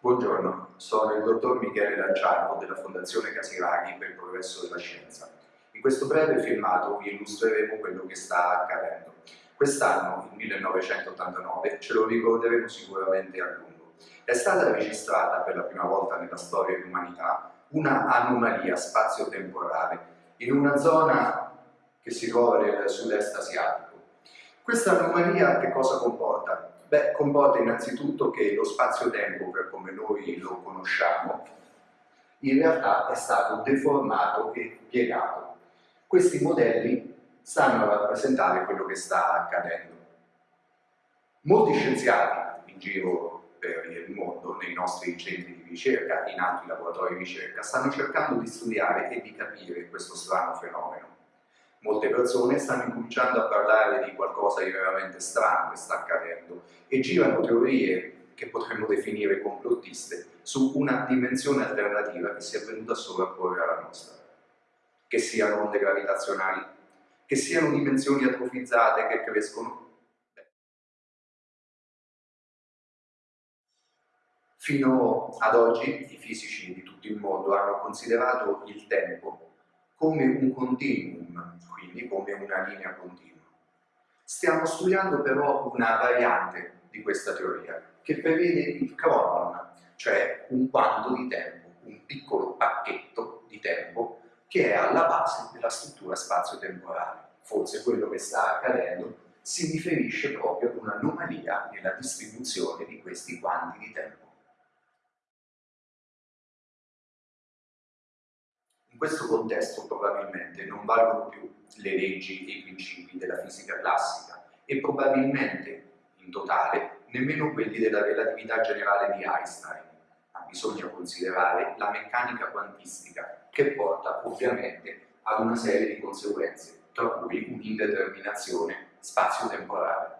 Buongiorno, sono il dottor Michele Lanciano della Fondazione Casiraghi per il progresso della scienza. In questo breve filmato vi illustreremo quello che sta accadendo. Quest'anno, il 1989, ce lo ricorderemo sicuramente a lungo. È stata registrata per la prima volta nella storia dell'umanità una anomalia spazio-temporale in una zona che si trova nel sud-est asiatico. Questa anomalia che cosa comporta? Beh, comporta innanzitutto che lo spazio-tempo, per come noi lo conosciamo, in realtà è stato deformato e piegato. Questi modelli stanno a rappresentare quello che sta accadendo. Molti scienziati in giro per il mondo, nei nostri centri di ricerca, in altri laboratori di ricerca, stanno cercando di studiare e di capire questo strano fenomeno. Molte persone stanno incominciando a parlare di qualcosa di veramente strano che sta accadendo e girano teorie che potremmo definire complottiste su una dimensione alternativa che si è venuta a sovrapporre alla nostra. Che siano onde gravitazionali, che siano dimensioni atrofizzate che crescono. Fino ad oggi i fisici di tutto il mondo hanno considerato il tempo come un continuum, quindi come una linea continua. Stiamo studiando però una variante di questa teoria, che prevede il chronon, cioè un quanto di tempo, un piccolo pacchetto di tempo che è alla base della struttura spazio-temporale. Forse quello che sta accadendo si riferisce proprio ad un'anomalia nella distribuzione di questi quanti di tempo. In questo contesto probabilmente non valgono più le leggi e i principi della fisica classica e probabilmente, in totale, nemmeno quelli della relatività generale di Einstein, ma bisogna considerare la meccanica quantistica che porta ovviamente ad una serie di conseguenze, tra cui un'indeterminazione spazio-temporale.